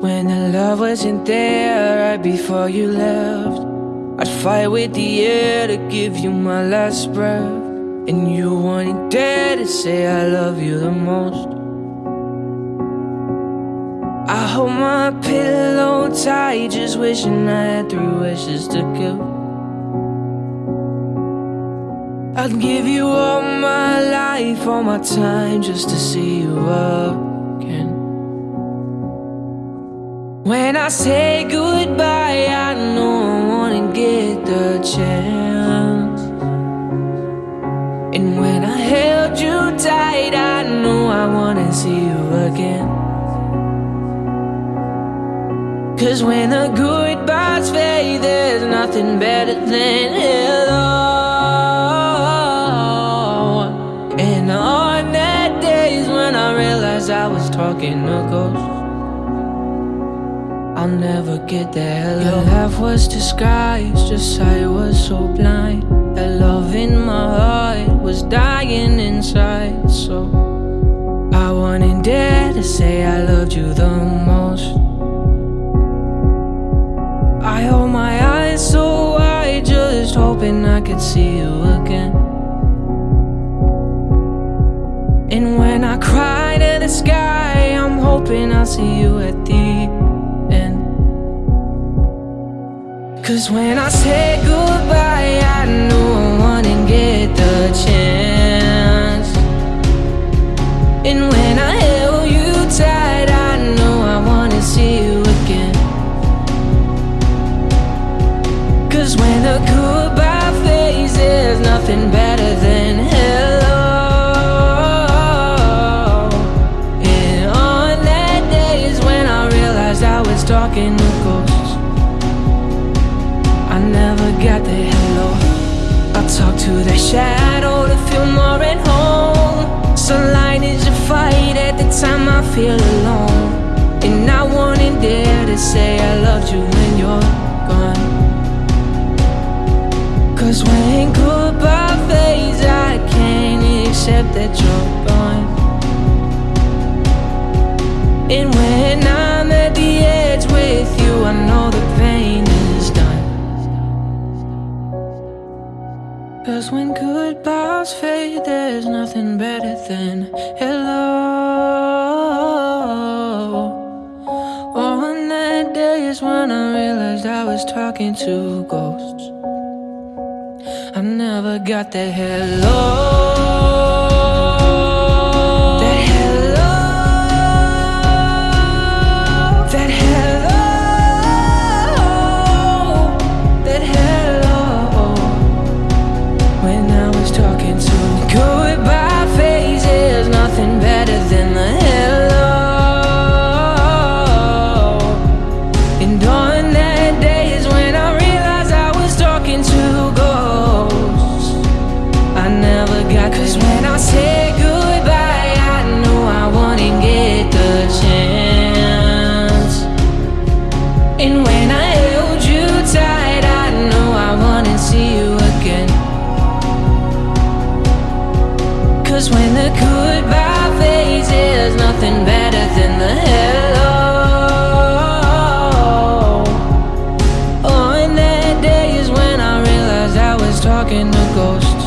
When the love wasn't there right before you left, I'd fight with the air to give you my last breath. And you wouldn't dare to say I love you the most. I hold my pillow tight, just wishing I had three wishes to give. I'd give you all my life, all my time, just to see you again. When I say goodbye, I know I wanna get the chance. And when I held you tight, I know I wanna see you again. Cause when the goodbyes fade, there's nothing better than hello. And on that days when I realized I was talking to ghosts. I'll never get hello. Your laugh was disguised, just I was so blind. That love in my heart was dying inside. So I wouldn't dare to say I loved you the most. I hold my eyes so wide, just hoping I could see you again. And when I cry to the sky, I'm hoping I'll see you at the Cause when I say goodbye, I know I wanna get feel alone. And I wouldn't dare to say I loved you when you're gone. Cause when goodbye fades, I can't accept that you're gone. And when I'm at the edge with you, I know the pain is done. Cause when goodbyes fade, there's nothing better than hello. When I realized I was talking to ghosts. I never got the hello. That hello. And I held you tight, I knew I wouldn't see you again. Cause when the goodbye there's nothing better than the hello. Oh, On that day is when I realized I was talking to ghosts.